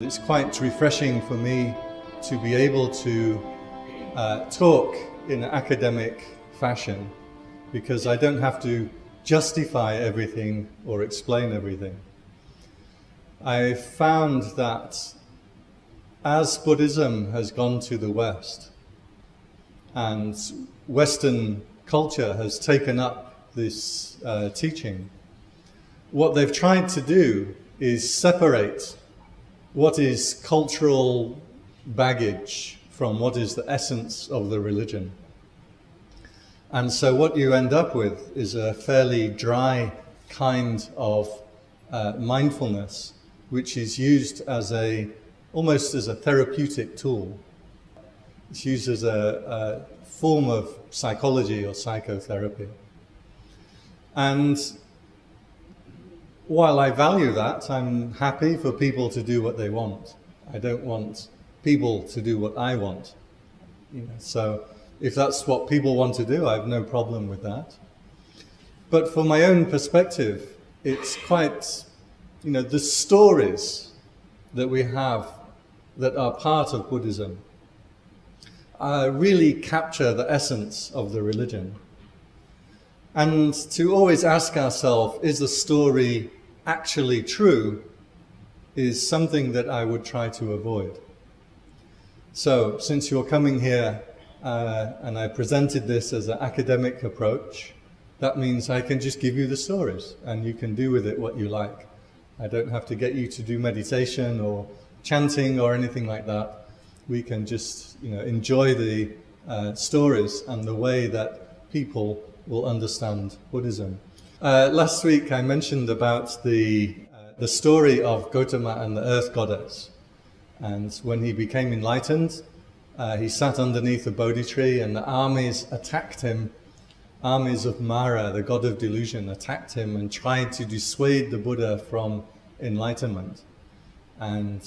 It's quite refreshing for me to be able to uh, talk in academic fashion because I don't have to justify everything or explain everything. I found that as Buddhism has gone to the West and Western culture has taken up this uh, teaching, what they've tried to do is separate what is cultural baggage from what is the essence of the religion. And so what you end up with is a fairly dry kind of uh, mindfulness, which is used as a, almost as a therapeutic tool. It's used as a, a form of psychology or psychotherapy. And while I value that, I'm happy for people to do what they want. I don't want people to do what I want. You know, so if that's what people want to do, I have no problem with that. But from my own perspective, it's quite, you know, the stories that we have that are part of Buddhism uh, really capture the essence of the religion. And to always ask ourselves, is the story actually true, is something that I would try to avoid. So, since you're coming here uh, and I presented this as an academic approach, that means I can just give you the stories and you can do with it what you like. I don't have to get you to do meditation or chanting or anything like that. We can just you know, enjoy the uh, stories and the way that people will understand Buddhism. Uh, last week I mentioned about the, uh, the story of Gotama and the earth goddess. And when he became enlightened, uh, he sat underneath a Bodhi tree and the armies attacked him. Armies of Mara, the god of delusion, attacked him and tried to dissuade the Buddha from enlightenment. And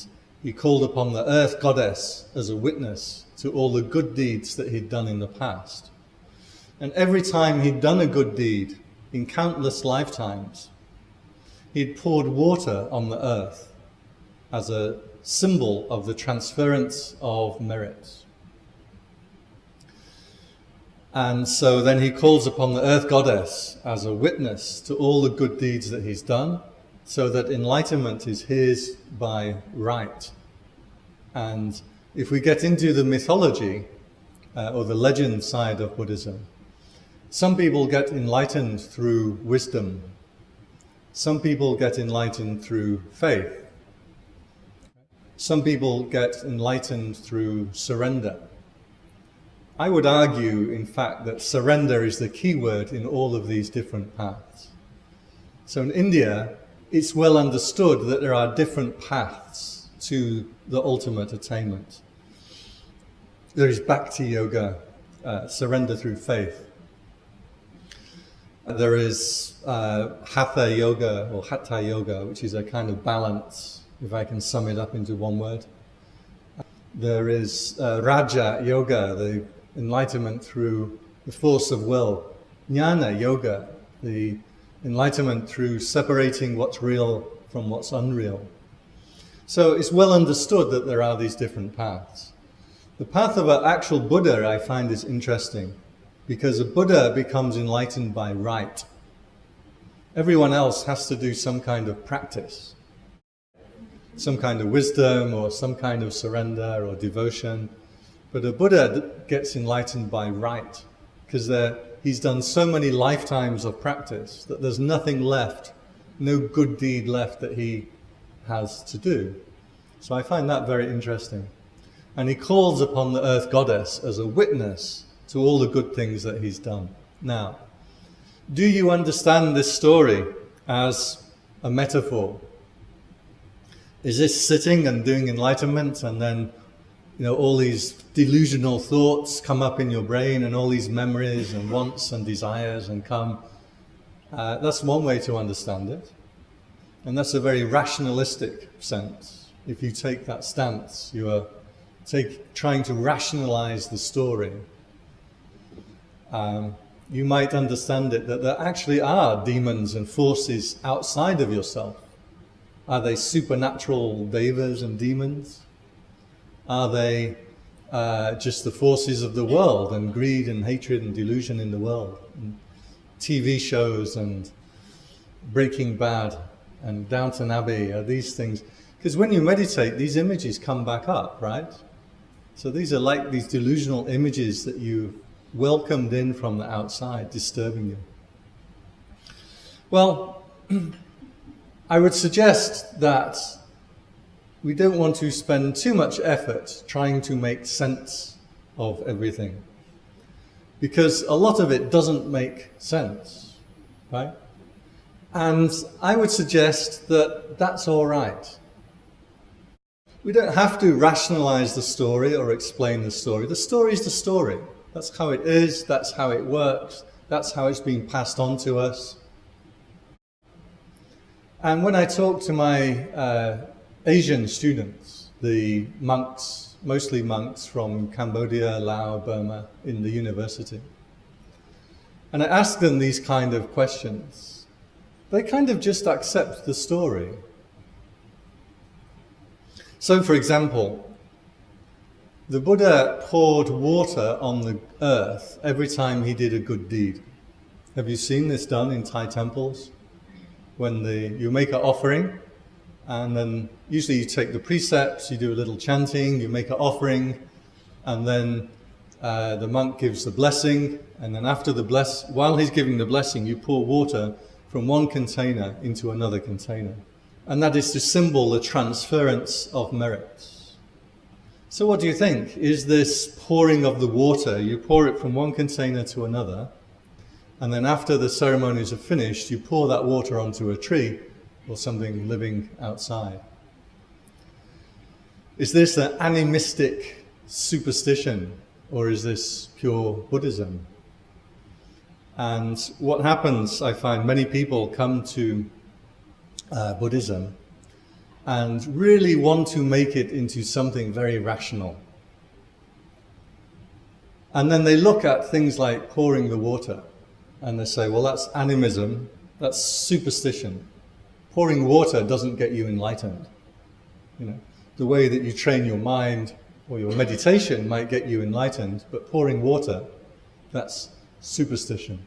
he called upon the earth goddess as a witness to all the good deeds that he'd done in the past. And every time he'd done a good deed in countless lifetimes, he'd poured water on the earth as a symbol of the transference of merits. And so then he calls upon the earth goddess as a witness to all the good deeds that he's done, so that enlightenment is his by right. And if we get into the mythology uh, or the legend side of Buddhism, some people get enlightened through wisdom. Some people get enlightened through faith. Some people get enlightened through surrender. I would argue, in fact, that surrender is the key word in all of these different paths. So in India, it's well understood that there are different paths to the ultimate attainment. There is Bhakti Yoga, uh, surrender through faith. There is uh, Hatha Yoga or Hatha Yoga, which is a kind of balance if I can sum it up into one word. There is uh, Raja Yoga, the enlightenment through the force of will. Jnana Yoga, the enlightenment through separating what's real from what's unreal. So it's well understood that there are these different paths. The path of an actual Buddha I find is interesting because a Buddha becomes enlightened by right. Everyone else has to do some kind of practice some kind of wisdom or some kind of surrender or devotion. But a Buddha gets enlightened by right because he's done so many lifetimes of practice that there's nothing left, no good deed left that he has to do. So I find that very interesting. And he calls upon the earth goddess as a witness to all the good things that he's done. Now, do you understand this story as a metaphor? Is this sitting and doing enlightenment and then you know all these delusional thoughts come up in your brain and all these memories and wants and desires and come? Uh, that's one way to understand it. And that's a very rationalistic sense. If you take that stance you are take, trying to rationalize the story um, you might understand it that there actually are demons and forces outside of yourself Are they supernatural devas and demons? Are they uh, just the forces of the world and greed and hatred and delusion in the world? And TV shows and Breaking Bad and Downton Abbey are these things. Because when you meditate, these images come back up, right? So these are like these delusional images that you welcomed in from the outside, disturbing you. Well, I would suggest that we don't want to spend too much effort trying to make sense of everything. Because a lot of it doesn't make sense, right? And I would suggest that that's all right. We don't have to rationalize the story or explain the story. The story is the story. That's how it is, that's how it works, that's how it's been passed on to us. And when I talk to my uh, Asian students, the monks, mostly monks from Cambodia, Laos, Burma, in the university, and I ask them these kind of questions, they kind of just accept the story. So, for example, the Buddha poured water on the earth every time he did a good deed. Have you seen this done in Thai temples? When the, you make an offering, and then usually you take the precepts, you do a little chanting, you make an offering, and then uh, the monk gives the blessing, and then after the bless, while he's giving the blessing, you pour water from one container into another container. And that is to symbol the transference of merits. So what do you think? Is this pouring of the water, you pour it from one container to another, and then after the ceremonies are finished, you pour that water onto a tree or something living outside. Is this an animistic superstition or is this pure Buddhism? And what happens, I find many people come to uh, Buddhism and really want to make it into something very rational. And then they look at things like pouring the water and they say, well, that's animism, that's superstition. Pouring water doesn't get you enlightened. You know, the way that you train your mind or your meditation might get you enlightened, but pouring water, that's superstition.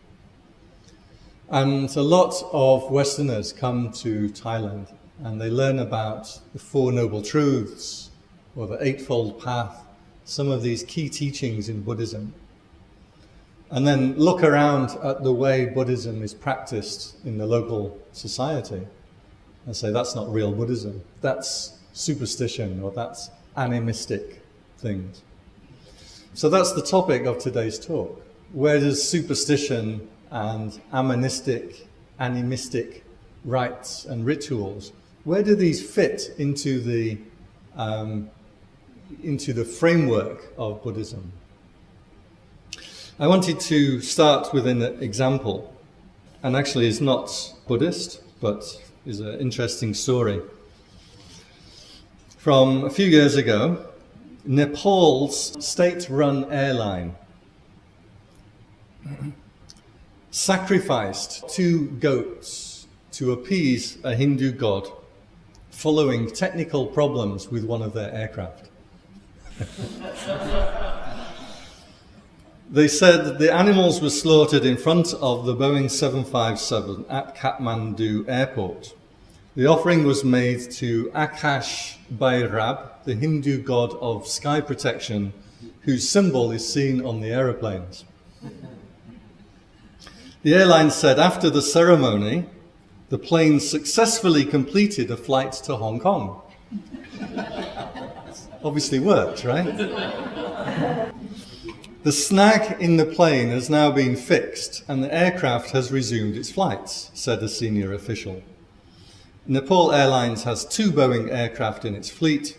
And a lot of Westerners come to Thailand and they learn about the Four Noble Truths or the Eightfold Path, some of these key teachings in Buddhism. And then look around at the way Buddhism is practiced in the local society and say that's not real Buddhism, that's superstition or that's animistic things. So that's the topic of today's talk. Where does superstition and animistic, animistic rites and rituals where do these fit into the, um, into the framework of Buddhism? I wanted to start with an example, and actually is not Buddhist, but is an interesting story. From a few years ago, Nepal's state-run airline sacrificed two goats to appease a Hindu god following technical problems with one of their aircraft. they said the animals were slaughtered in front of the Boeing 757 at Kathmandu airport. The offering was made to Akash Bhairab, the Hindu god of sky protection, whose symbol is seen on the aeroplanes. The airline said after the ceremony, the plane successfully completed a flight to Hong Kong. Obviously worked, right? The snag in the plane has now been fixed and the aircraft has resumed its flights, said a senior official. Nepal Airlines has two Boeing aircraft in its fleet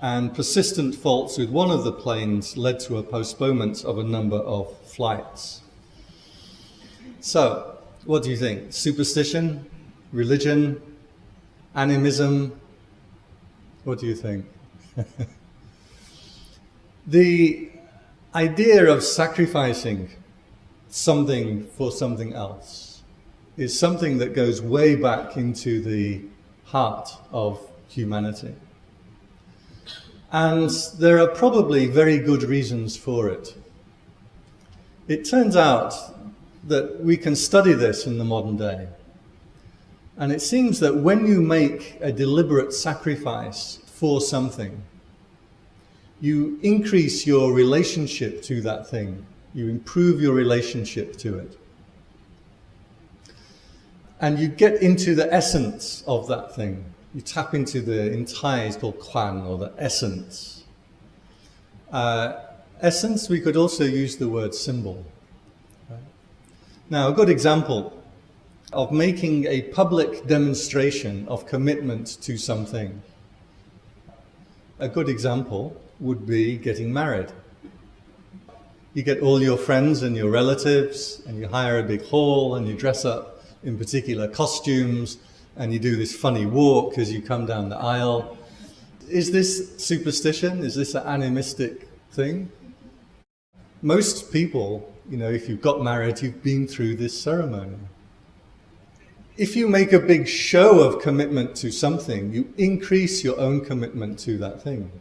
and persistent faults with one of the planes led to a postponement of a number of flights. So, what do you think? Superstition? Religion, animism. What do you think? the idea of sacrificing something for something else is something that goes way back into the heart of humanity. And there are probably very good reasons for it. It turns out that we can study this in the modern day. And it seems that when you make a deliberate sacrifice for something, you increase your relationship to that thing. You improve your relationship to it. And you get into the essence of that thing. You tap into the, Thai it's called kwan, or the essence. Uh, essence, we could also use the word symbol. Now, a good example of making a public demonstration of commitment to something. A good example would be getting married. You get all your friends and your relatives and you hire a big hall and you dress up in particular costumes and you do this funny walk as you come down the aisle. Is this superstition? Is this an animistic thing? Most people, you know, if you've got married, you've been through this ceremony. If you make a big show of commitment to something, you increase your own commitment to that thing.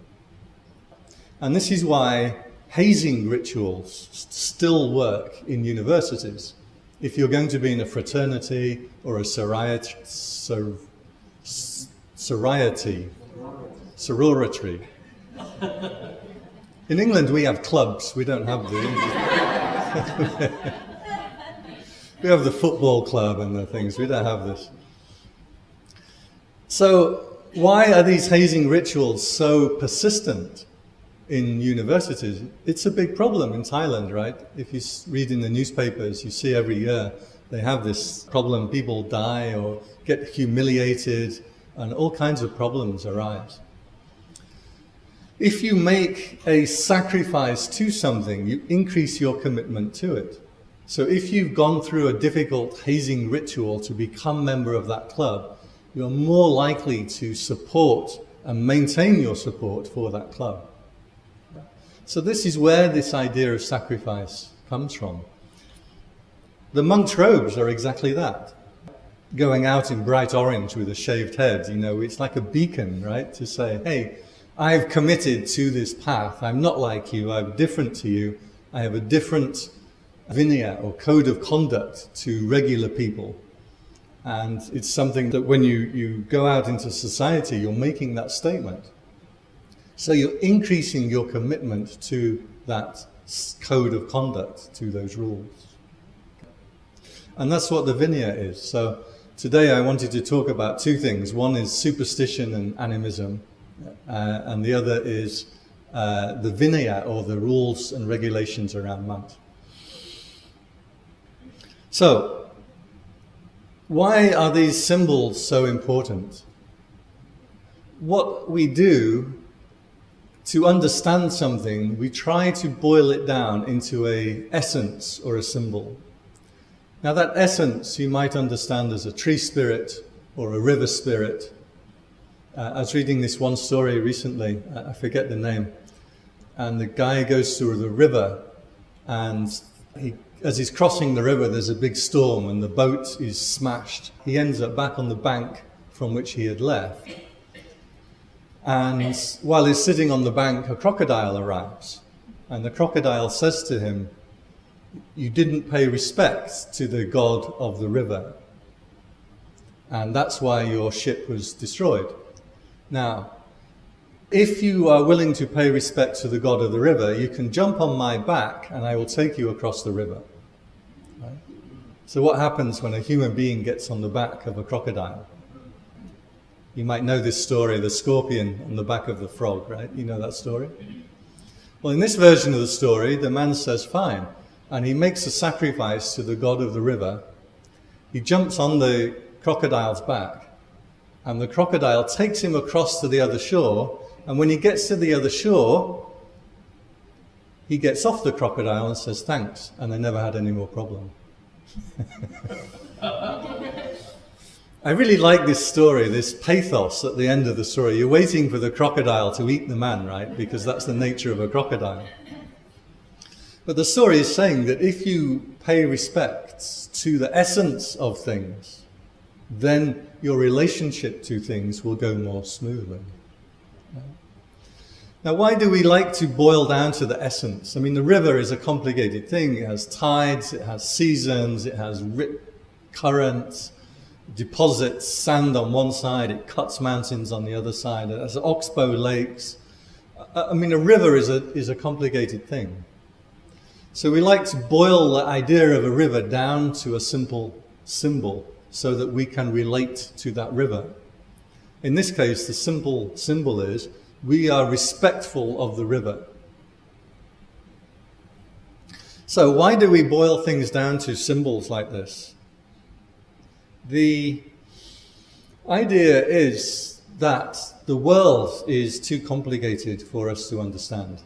And this is why hazing rituals still work in universities. If you're going to be in a fraternity or a sorority, sor, sorority, sorority. In England, we have clubs. We don't have the. we have the football club and the things. We don't have this. So, why are these hazing rituals so persistent? in universities. It's a big problem in Thailand, right? If you read in the newspapers, you see every year they have this problem. People die or get humiliated and all kinds of problems arise. If you make a sacrifice to something, you increase your commitment to it. So if you've gone through a difficult hazing ritual to become member of that club, you're more likely to support and maintain your support for that club. So this is where this idea of sacrifice comes from. The monk's robes are exactly that. Going out in bright orange with a shaved head, you know, it's like a beacon, right? To say, hey, I've committed to this path. I'm not like you. I'm different to you. I have a different vinaya or code of conduct to regular people. And it's something that when you, you go out into society, you're making that statement. So you're increasing your commitment to that code of conduct, to those rules. And that's what the Vinaya is. So today I wanted to talk about two things. One is superstition and animism, uh, and the other is uh, the Vinaya, or the rules and regulations around Mant. So, why are these symbols so important? What we do to understand something, we try to boil it down into a essence or a symbol. Now that essence you might understand as a tree spirit or a river spirit. Uh, I was reading this one story recently, I forget the name, and the guy goes through the river and he, as he's crossing the river there's a big storm and the boat is smashed. He ends up back on the bank from which he had left and while he's sitting on the bank, a crocodile arrives. And the crocodile says to him, You didn't pay respect to the god of the river. And that's why your ship was destroyed. Now, if you are willing to pay respect to the god of the river, you can jump on my back and I will take you across the river. So, what happens when a human being gets on the back of a crocodile? You might know this story, the scorpion on the back of the frog, right? You know that story? Well, in this version of the story, the man says, fine. And he makes a sacrifice to the god of the river. He jumps on the crocodile's back. And the crocodile takes him across to the other shore. And when he gets to the other shore, he gets off the crocodile and says thanks. And they never had any more problem. I really like this story, this pathos at the end of the story. You're waiting for the crocodile to eat the man, right? Because that's the nature of a crocodile. But the story is saying that if you pay respect to the essence of things, then your relationship to things will go more smoothly. Now, why do we like to boil down to the essence? I mean, the river is a complicated thing. It has tides, it has seasons, it has currents, deposits sand on one side, it cuts mountains on the other side, it has oxbow lakes. I mean, a river is a, is a complicated thing. So we like to boil the idea of a river down to a simple symbol so that we can relate to that river. In this case, the simple symbol is we are respectful of the river. So why do we boil things down to symbols like this? The idea is that the world is too complicated for us to understand.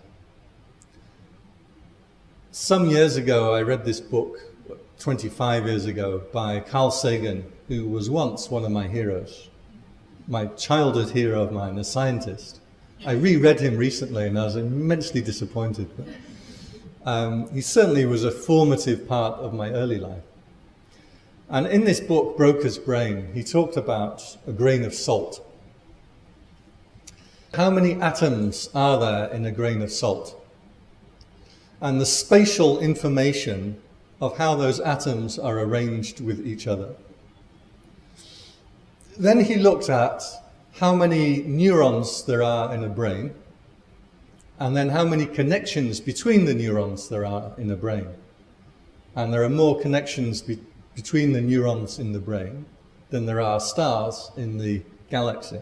Some years ago, I read this book, 25 years ago, by Carl Sagan, who was once one of my heroes, my childhood hero of mine, a scientist. I reread him recently and I was immensely disappointed. But, um, he certainly was a formative part of my early life. And in this book, Broca's Brain, he talked about a grain of salt. How many atoms are there in a grain of salt? And the spatial information of how those atoms are arranged with each other. Then he looked at how many neurons there are in a brain, and then how many connections between the neurons there are in a brain. And there are more connections be between the neurons in the brain than there are stars in the galaxy.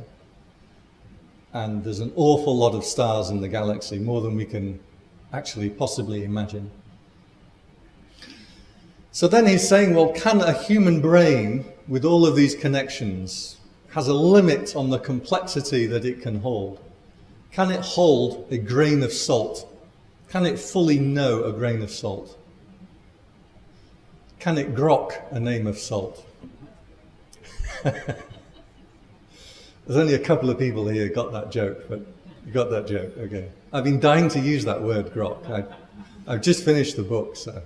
And there's an awful lot of stars in the galaxy, more than we can actually possibly imagine. So then he's saying, well, can a human brain, with all of these connections, has a limit on the complexity that it can hold. Can it hold a grain of salt? Can it fully know a grain of salt? Can it grok a name of salt? There's only a couple of people here got that joke, but you got that joke, okay. I've been dying to use that word, grok. I, I've just finished the book, so.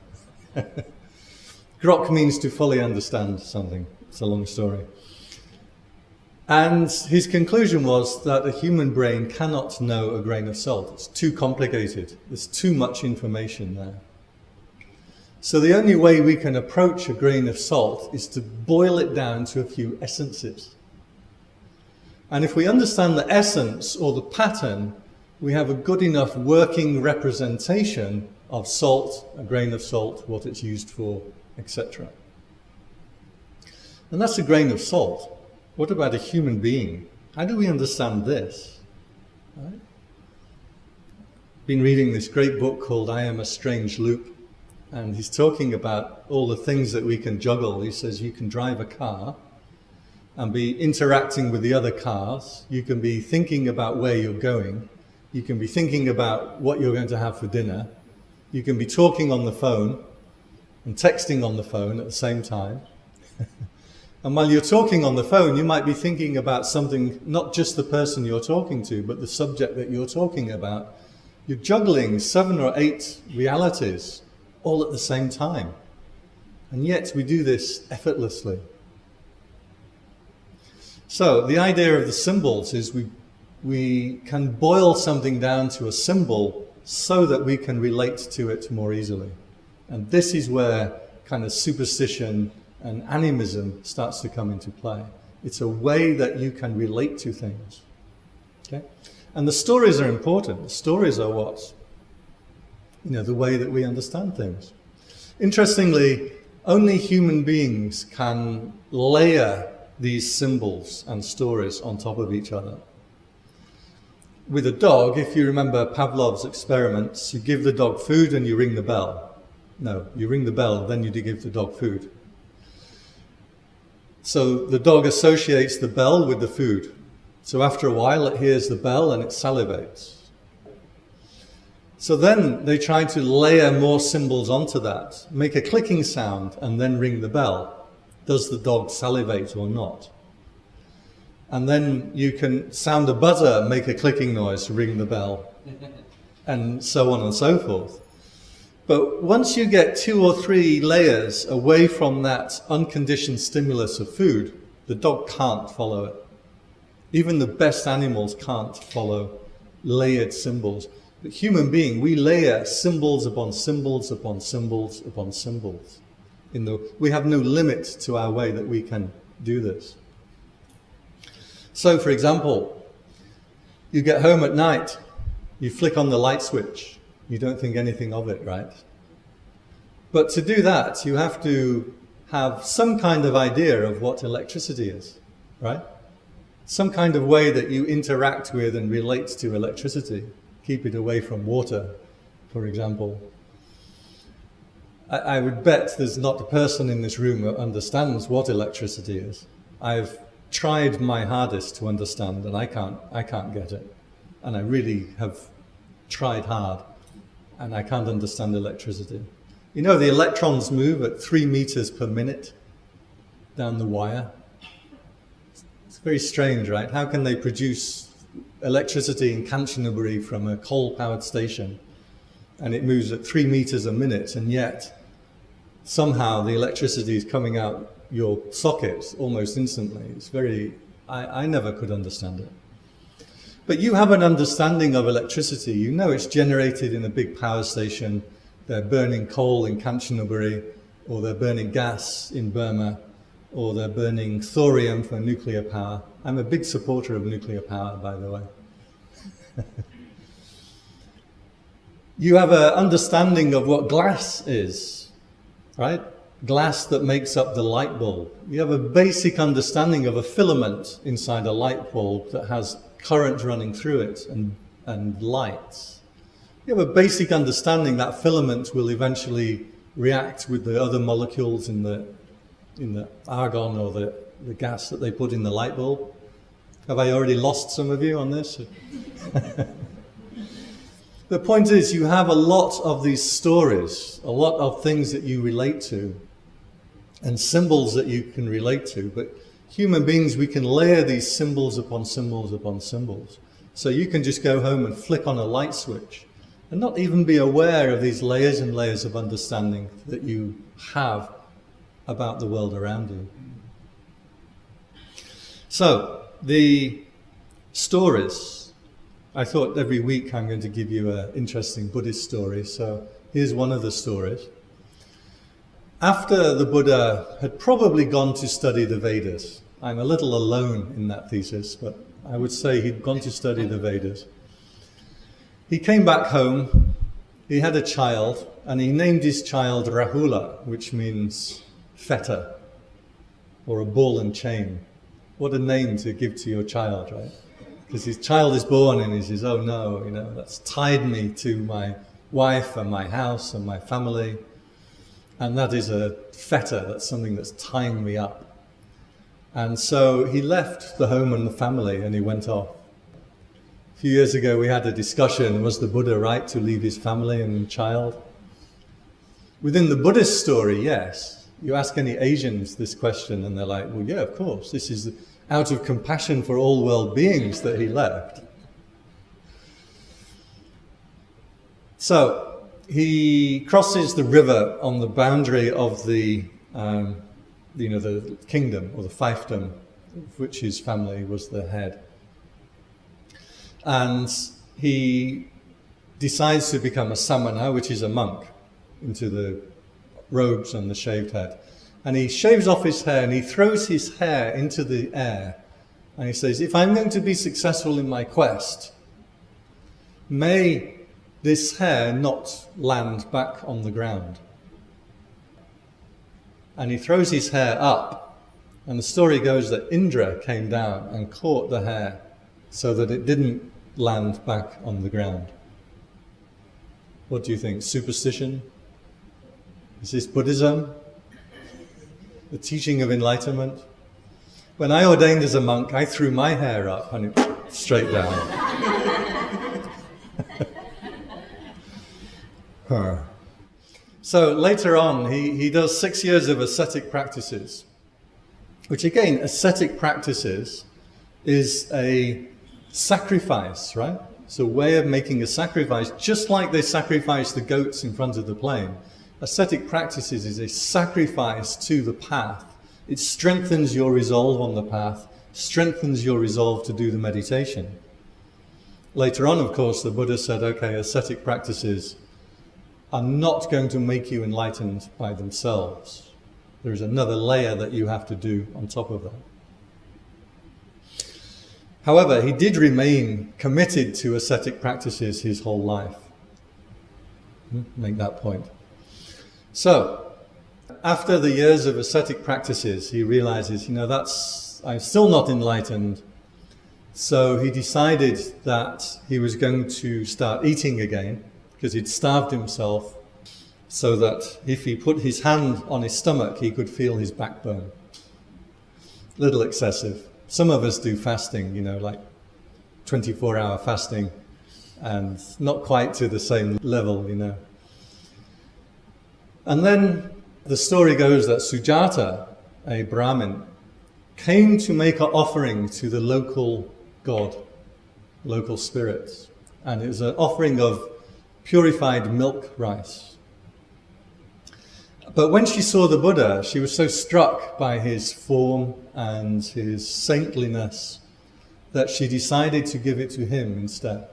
grok means to fully understand something. It's a long story. And his conclusion was that a human brain cannot know a grain of salt. It's too complicated. There's too much information there. So the only way we can approach a grain of salt is to boil it down to a few essences. And if we understand the essence or the pattern, we have a good enough working representation of salt, a grain of salt, what it's used for, etc. And that's a grain of salt. What about a human being? How do we understand this? Right? Been reading this great book called I Am a Strange Loop, and he's talking about all the things that we can juggle. He says you can drive a car and be interacting with the other cars. You can be thinking about where you're going. You can be thinking about what you're going to have for dinner. You can be talking on the phone and texting on the phone at the same time. And while you're talking on the phone, you might be thinking about something, not just the person you're talking to, but the subject that you're talking about. You're juggling seven or eight realities all at the same time. And yet we do this effortlessly. So the idea of the symbols is we, we can boil something down to a symbol so that we can relate to it more easily. And this is where kind of superstition and animism starts to come into play. It's a way that you can relate to things. Okay? And the stories are important. The stories are what? You know, the way that we understand things. Interestingly, only human beings can layer these symbols and stories on top of each other. With a dog, if you remember Pavlov's experiments, you give the dog food and you ring the bell. No, you ring the bell, then you give the dog food. So the dog associates the bell with the food. So after a while, it hears the bell and it salivates. So then they try to layer more symbols onto that, make a clicking sound, and then ring the bell. Does the dog salivate or not? And then you can sound a buzzer, make a clicking noise, ring the bell, and so on and so forth. But once you get two or three layers away from that unconditioned stimulus of food, The dog can't follow it. Even the best animals can't follow layered symbols. But human being, we layer symbols upon symbols upon symbols upon symbols. In the, we have no limit to our way that we can do this. So, for example, you get home at night, you flick on the light switch, you don't think anything of it, right? But to do that, you have to have some kind of idea of what electricity is, right? Some kind of way that you interact with and relate to electricity. Keep it away from water, for example. I, I would bet there's not a person in this room that understands what electricity is. I've tried my hardest to understand and I can't, I can't get it. And I really have tried hard and I can't understand electricity. You know, the electrons move at three meters per minute down the wire. It's very strange, right? How can they produce electricity in Kanchanaburi from a coal-powered station and it moves at three meters a minute and yet somehow the electricity is coming out your sockets almost instantly. It's very, I, I never could understand it. But you have an understanding of electricity. You know it's generated in a big power station. They're burning coal in Kanchanaburi, or they're burning gas in Burma, or they're burning thorium for nuclear power. I'm a big supporter of nuclear power, by the way. you have an understanding of what glass is, right? Glass that makes up the light bulb. You have a basic understanding of a filament inside a light bulb that has current running through it and, and lights. You have a basic understanding that filament will eventually react with the other molecules in the, in the argon or the, the gas that they put in the light bulb. Have I already lost some of you on this? the point is you have a lot of these stories, a lot of things that you relate to and symbols that you can relate to, but human beings, we can layer these symbols upon symbols upon symbols. So you can just go home and flick on a light switch and not even be aware of these layers and layers of understanding that you have about the world around you. So, the stories. I thought every week I'm going to give you an interesting Buddhist story. So, here's one of the stories. After the Buddha had probably gone to study the Vedas, I'm a little alone in that thesis, but I would say he'd gone to study the Vedas. He came back home, he had a child, and he named his child Rahula, which means fetter, or a ball and chain. What a name to give to your child, right? Because his child is born and he says, oh no, you know, that's tied me to my wife and my house and my family. And that is a fetter, that's something that's tying me up. And so he left the home and the family and he went off. A few years ago we had a discussion, was the Buddha right to leave his family and child? Within the Buddhist story, yes. You ask any Asians this question and they're like, well, yeah, of course. This is out of compassion for all world beings that he left. So he crosses the river on the boundary of the, um, you know, the kingdom or the fiefdom, of which his family was the head. And he decides to become a samana, which is a monk, into the robes and the shaved head. And he shaves off his hair and he throws his hair into the air. And he says, if I'm going to be successful in my quest, may this hair not land back on the ground. And he throws his hair up, and the story goes that Indra came down and caught the hair so that it didn't land back on the ground. What do you think? Superstition? Is this Buddhism? The teaching of enlightenment? When I ordained as a monk, I threw my hair up and it straight down. Her. So later on, he, he does six years of ascetic practices, which again, ascetic practices is a sacrifice, right? It's a way of making a sacrifice, just like they sacrifice the goats in front of the plane. Ascetic practices is a sacrifice to the path It strengthens your resolve on the path, strengthens your resolve to do the meditation. Later on, of course, the Buddha said, okay, ascetic practices are not going to make you enlightened by themselves. There is another layer that you have to do on top of that. However, he did remain committed to ascetic practices his whole life. Hmm, make that point. So, after the years of ascetic practices, he realizes, you know, that's, I'm still not enlightened. So he decided that he was going to start eating again because he'd starved himself so that if he put his hand on his stomach, he could feel his backbone. Little excessive. Some of us do fasting, you know, like 24 hour fasting and not quite to the same level, you know. And then the story goes that Sujata, a Brahmin, came to make an offering to the local god, local spirits. And it was an offering of purified milk rice. But when she saw the Buddha, she was so struck by his form and his saintliness that she decided to give it to him instead.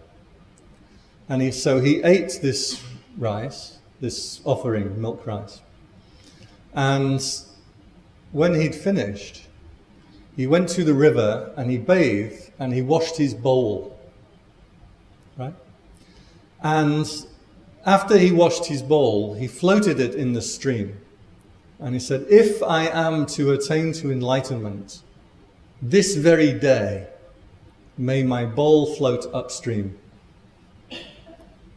And he, so he ate this rice, this offering, milk rice. And when he'd finished, he went to the river and he bathed and he washed his bowl. And after he washed his bowl, he floated it in the stream. And he said, If I am to attain to enlightenment, this very day, may my bowl float upstream.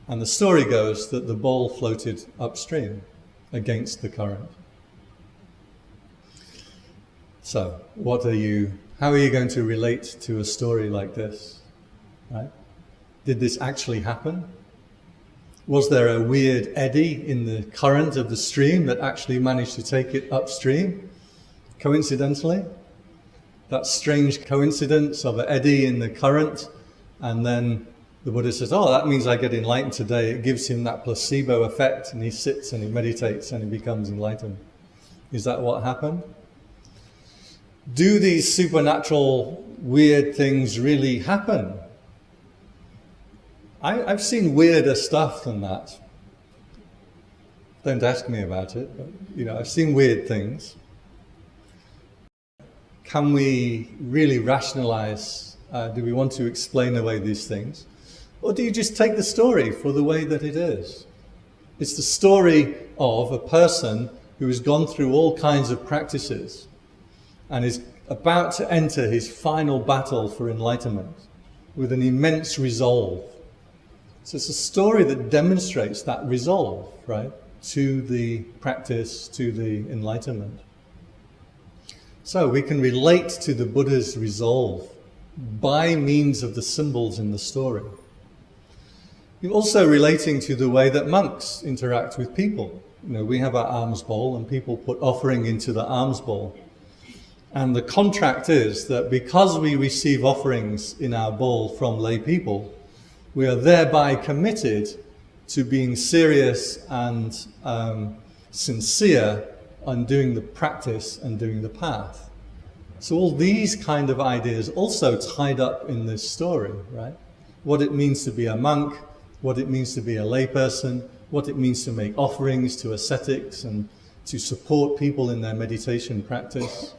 And the story goes that the bowl floated upstream against the current. So, what are you, how are you going to relate to a story like this? Right? Did this actually happen? Was there a weird eddy in the current of the stream that actually managed to take it upstream, coincidentally? That strange coincidence of an eddy in the current, and then the Buddha says, oh, that means I get enlightened today. It gives him that placebo effect, and he sits and he meditates and he becomes enlightened. Is that what happened? do these supernatural weird things really happen? I, have seen weirder stuff than that. Don't ask me about it, but you know, I've seen weird things. Can we really rationalize? Uh, do we want to explain away these things? Or do you just take the story for the way that it is? It's the story of a person who has gone through all kinds of practices and is about to enter his final battle for enlightenment with an immense resolve. So it's a story that demonstrates that resolve, right, to the practice, to the enlightenment. So we can relate to the Buddha's resolve by means of the symbols in the story. You're also relating to the way that monks interact with people. You know, we have our alms bowl and people put offering into the alms bowl. And the contract is that because we receive offerings in our bowl from lay people, we are thereby committed to being serious and um, sincere on doing the practice and doing the path. So all these kind of ideas also tied up in this story, right? What it means to be a monk, what it means to be a layperson, what it means to make offerings to ascetics and to support people in their meditation practice.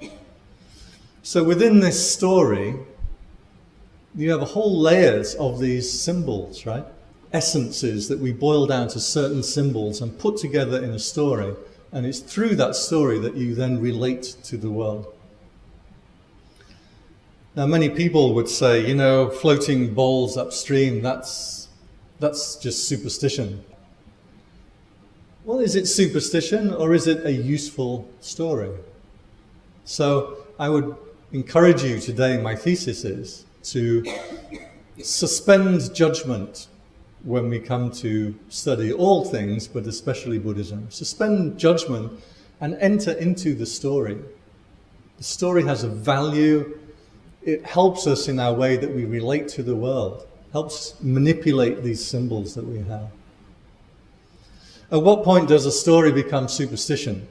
So within this story, you have a whole layers of these symbols, right? Essences that we boil down to certain symbols and put together in a story. And it's through that story that you then relate to the world. Now, many people would say, you know, floating bowls upstream, that's, that's just superstition. Well, is it superstition or is it a useful story? So I would encourage you today, my thesis is to suspend judgment when we come to study all things, but especially Buddhism. Suspend judgment and enter into the story. The story has a value. It helps us in our way that we relate to the world, helps manipulate these symbols that we have. At what point does a story become superstition?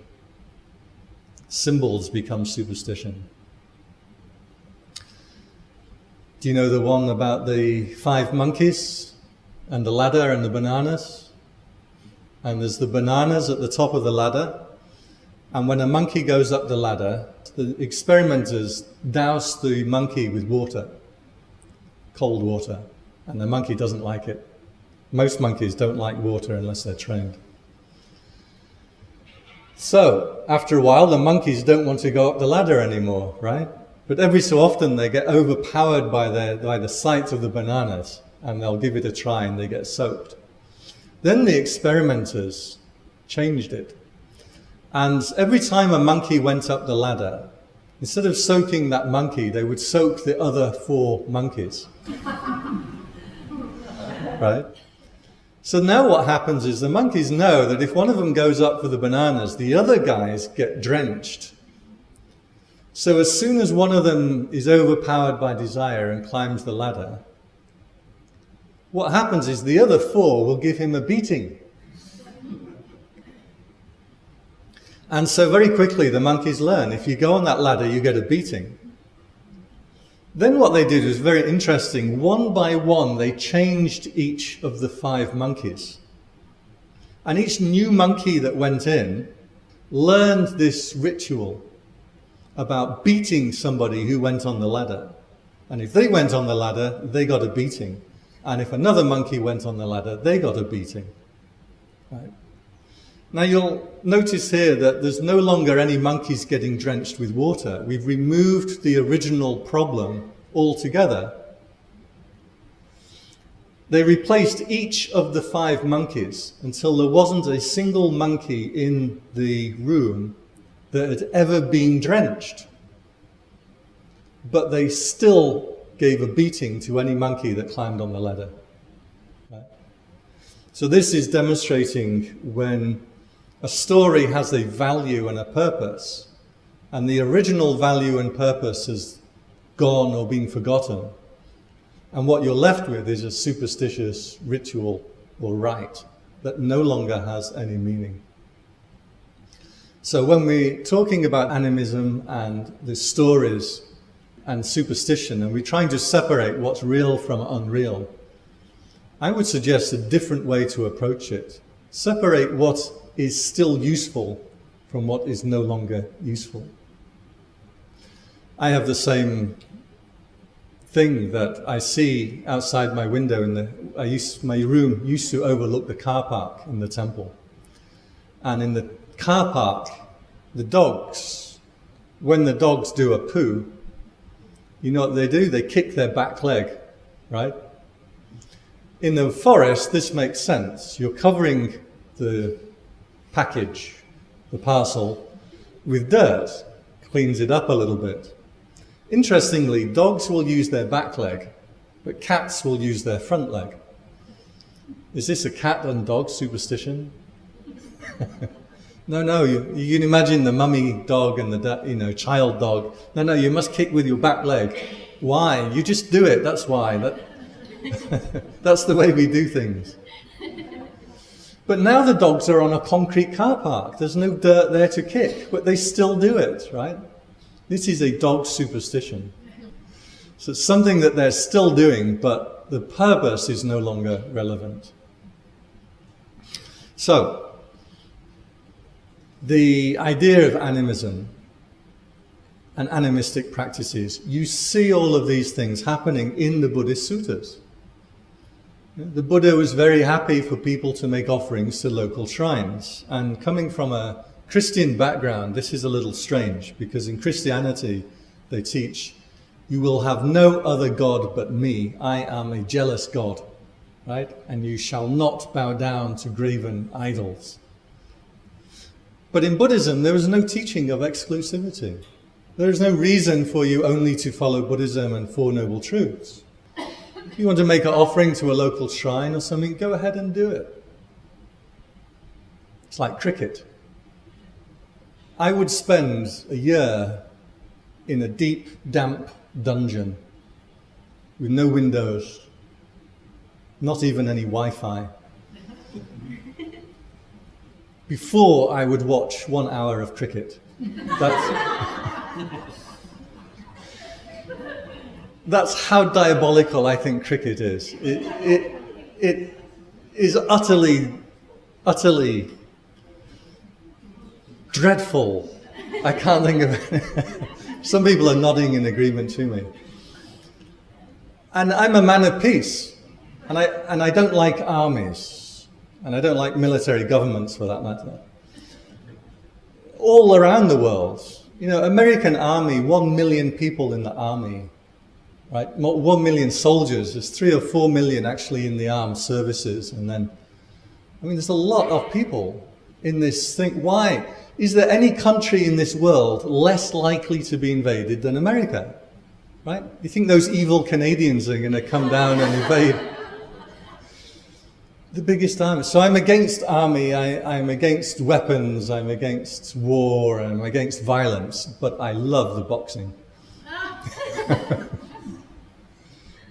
Symbols become superstition. Do you know the one about the five monkeys and the ladder and the bananas? And there's the bananas at the top of the ladder. And when a monkey goes up the ladder, the experimenters douse the monkey with water, cold water, and the monkey doesn't like it. Most monkeys don't like water unless they're trained. So, after a while, the monkeys don't want to go up the ladder anymore, right? But every so often they get overpowered by, their, by the sight of the bananas and they'll give it a try and they get soaked. Then the experimenters changed it. And every time a monkey went up the ladder, instead of soaking that monkey, they would soak the other four monkeys. right? So now what happens is the monkeys know that if one of them goes up for the bananas, the other guys get drenched so as soon as one of them is overpowered by desire and climbs the ladder, what happens is the other four will give him a beating. And so very quickly the monkeys learn, if you go on that ladder, you get a beating. Then what they did was very interesting. One by one, they changed each of the five monkeys. And each new monkey that went in learned this ritual about beating somebody who went on the ladder. And if they went on the ladder, they got a beating. And if another monkey went on the ladder, they got a beating. Right? Now you'll notice here that there's no longer any monkeys getting drenched with water. We've removed the original problem altogether. They replaced each of the five monkeys until there wasn't a single monkey in the room that had ever been drenched. But they still gave a beating to any monkey that climbed on the ladder. Right? So this is demonstrating when a story has a value and a purpose, and the original value and purpose has gone or been forgotten. And what you're left with is a superstitious ritual or rite that no longer has any meaning. So when we're talking about animism and the stories and superstition, and we're trying to separate what's real from unreal, I would suggest a different way to approach it. Separate what is still useful from what is no longer useful. I have the same thing that I see outside my window in the, I used, my room used to overlook the car park in the temple. And in the car park, the dogs, when the dogs do a poo, you know what they do? They kick their back leg, right? In the forest, this makes sense. You're covering the package, the parcel, with dirt, cleans it up a little bit. Interestingly, dogs will use their back leg, but cats will use their front leg. Is this a cat and dog superstition? No, no, you, you can imagine the mummy dog and the you know child dog. No, no, you must kick with your back leg. Why? You just do it. That's why. That, that's the way we do things. But now the dogs are on a concrete car park. There's no dirt there to kick, but they still do it, right? This is a dog superstition. So it's something that they're still doing, but the purpose is no longer relevant. So, the idea of animism and animistic practices, you see all of these things happening in the Buddhist suttas. The Buddha was very happy for people to make offerings to local shrines. And coming from a Christian background, this is a little strange because in Christianity, they teach, you will have no other God but me. I am a jealous God, right? And you shall not bow down to graven idols. But in Buddhism, there is no teaching of exclusivity. There is no reason for you only to follow Buddhism and Four Noble Truths. If you want to make an offering to a local shrine or something, go ahead and do it. It's like cricket. I would spend a year in a deep, damp dungeon with no windows, not even any Wi-Fi, before I would watch one hour of cricket. That's, that's how diabolical I think cricket is. It, it, it is utterly, utterly dreadful. I can't think of it. Some people are nodding in agreement to me. And I'm a man of peace. And I, and I don't like armies. And I don't like military governments for that matter. All around the world, you know, American army, one million people in the army, right? One million soldiers. There's three or four million actually in the armed services. And then, I mean, there's a lot of people in this thing. Why? Is there any country in this world less likely to be invaded than America? Right? You think those evil Canadians are going to come down and invade the biggest army. So I'm against army, I, am against weapons, I'm against war, I'm against violence, but I love the boxing.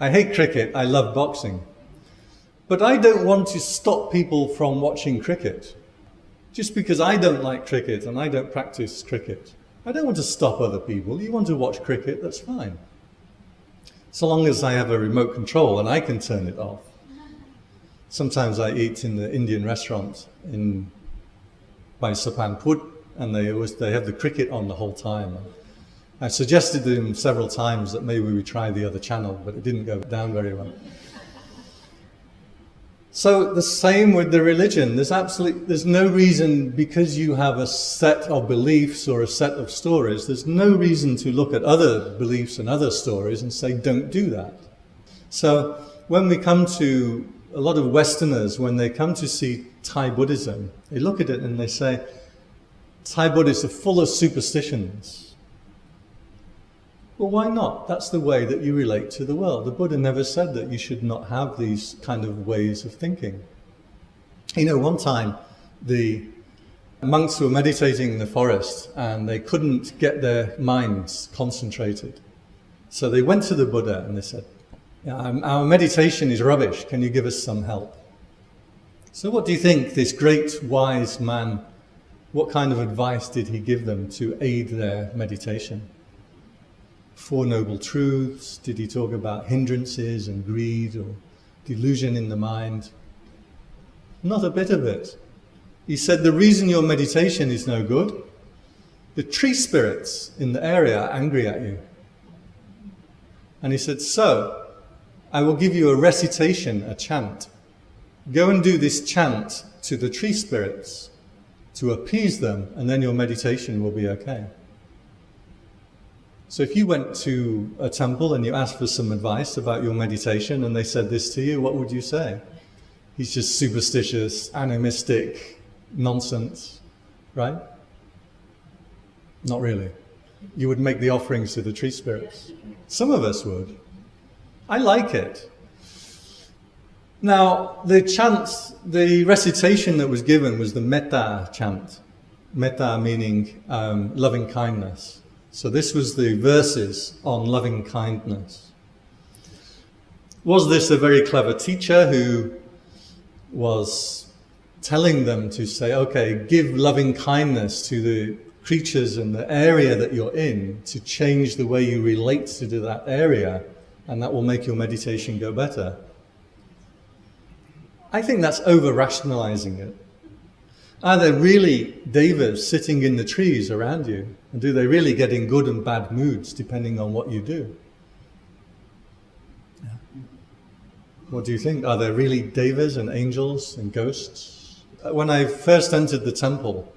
I hate cricket, I love boxing. But I don't want to stop people from watching cricket. Just because I don't like cricket and I don't practice cricket. I don't want to stop other people. You want to watch cricket, that's fine. So long as I have a remote control and I can turn it off. Sometimes I eat in the Indian restaurant in by Saphan Phut and they always they have the cricket on the whole time. I suggested to him several times that maybe we try the other channel, but it didn't go down very well. So the same with the religion. There's absolutely, there's no reason because you have a set of beliefs or a set of stories, there's no reason to look at other beliefs and other stories and say, don't do that. So when we come to a lot of Westerners, when they come to see Thai Buddhism, they look at it and they say, Thai Buddhists are full of superstitions. Well, why not? That's the way that you relate to the world. The Buddha never said that you should not have these kind of ways of thinking. You know, one time the monks were meditating in the forest and they couldn't get their minds concentrated. So they went to the Buddha and they said, Um, our meditation is rubbish. Can you give us some help? So what do you think this great wise man, what kind of advice did he give them to aid their meditation? Four Noble Truths? Did he talk about hindrances and greed or delusion in the mind? Not a bit of it. He said the reason your meditation is no good, the tree spirits in the area are angry at you. And he said, so, I will give you a recitation, a chant. Go and do this chant to the tree spirits to appease them, and then your meditation will be okay. So if you went to a temple and you asked for some advice about your meditation and they said this to you, what would you say? He's just superstitious, animistic, nonsense, right? Not really. You would make the offerings to the tree spirits. Some of us would. I like it. Now, the chant, the recitation that was given was the metta chant. Metta meaning um, loving kindness. So this was the verses on loving kindness. Was this a very clever teacher who was telling them to say, okay, give loving kindness to the creatures in the area that you're in to change the way you relate to that area and that will make your meditation go better? I think that's over-rationalizing it. Are there really devas sitting in the trees around you? And do they really get in good and bad moods depending on what you do? Yeah. What do you think? Are there really devas and angels and ghosts? Uh, when I first entered the temple,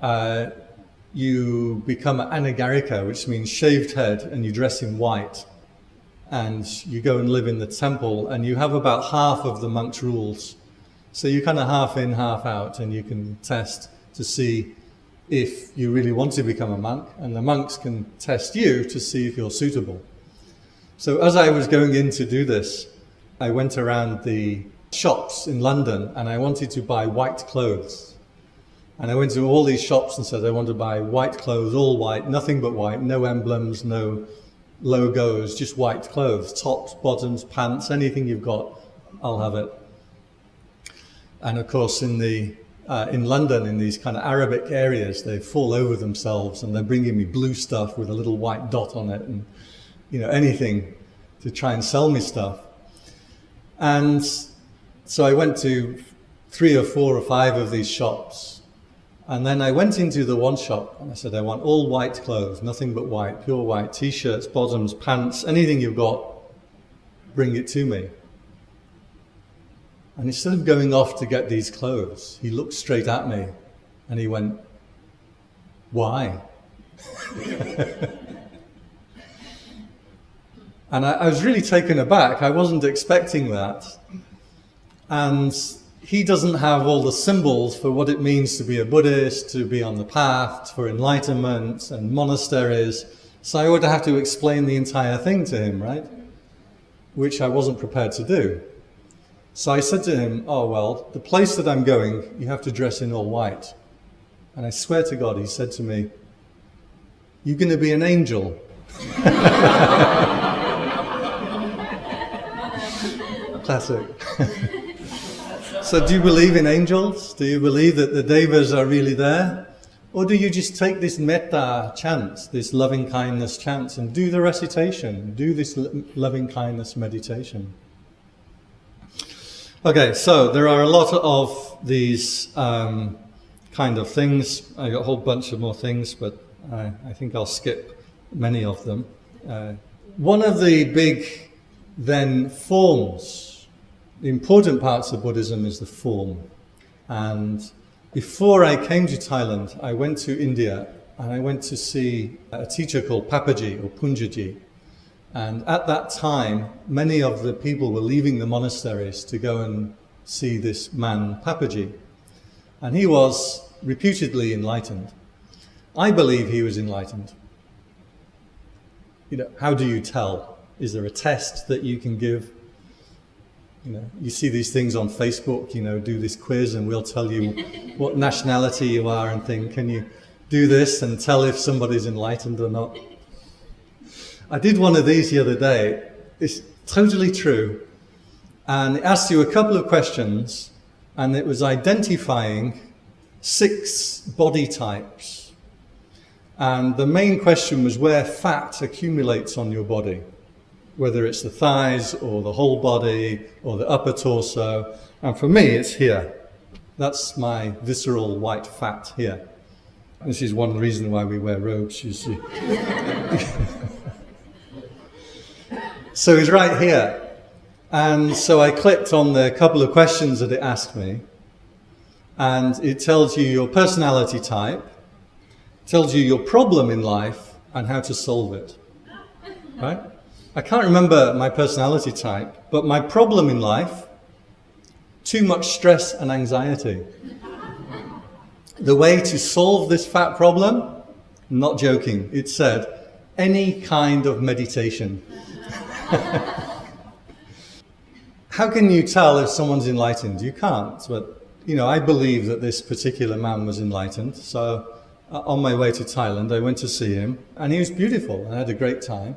uh, you become an anagarika, which means shaved head, and you dress in white. And you go and live in the temple, and you have about half of the monk's rules so you're kind of half in, half out, and you can test to see if you really want to become a monk, and the monks can test you to see if you're suitable. So as I was going in to do this, I went around the shops in London and I wanted to buy white clothes. And I went to all these shops and said, I want to buy white clothes, all white, nothing but white, no emblems, no logos, just white clothes, tops, bottoms, pants, anything you've got, I'll have it. And of course, in the uh, in London in these kind of Arabic areas. They fall over themselves and they're bringing me blue stuff with a little white dot on it and, you know, anything to try and sell me stuff. And so I went to three or four or five of these shops. And then I went into the one shop and I said, I want all white clothes, nothing but white, pure white, t-shirts, bottoms, pants, anything you've got, bring it to me. And instead of going off to get these clothes, he looked straight at me and he went, Why? and I, I, was really taken aback. I wasn't expecting that. And he doesn't have all the symbols for what it means to be a Buddhist, to be on the path, for enlightenment and monasteries. So I would have to explain the entire thing to him, right? Which I wasn't prepared to do. So I said to him, Oh, well, the place that I'm going, you have to dress in all white. And I swear to God, he said to me, You're going to be an angel. Classic. so, do you believe in angels? Do you believe that the devas are really there? Or do you just take this metta chant, this loving kindness chant, and do the recitation, do this loving kindness meditation? Okay, so there are a lot of these um, kind of things. I got a whole bunch of more things, but I, I think I'll skip many of them. Uh, one of the big then forms, the important parts of Buddhism is the form. And before I came to Thailand, I went to India and I went to see a teacher called Papaji or Poonjaji. And at that time, many of the people were leaving the monasteries to go and see this man, Papaji. And he was reputedly enlightened. I believe he was enlightened. You know, how do you tell? Is there a test that you can give? You know, you see these things on Facebook, you know, do this quiz and we'll tell you what nationality you are and think, can you do this and tell if somebody's enlightened or not? I did one of these the other day. It's totally true. And it asked you a couple of questions, and it was identifying six body types. And the main question was where fat accumulates on your body, whether it's the thighs or the whole body or the upper torso. And for me, it's here. That's my visceral white fat here. This is one reason why we wear robes, you see. So he's right here. And so I clicked on the couple of questions that it asked me. And it tells you your personality type, tells you your problem in life, and how to solve it. Right? I can't remember my personality type, but my problem in life too much stress and anxiety. The way to solve this fat problem, not joking, it said any kind of meditation. How can you tell if someone's enlightened? You can't, but you know, I believe that this particular man was enlightened. So uh, on my way to Thailand, I went to see him, and he was beautiful, I had a great time.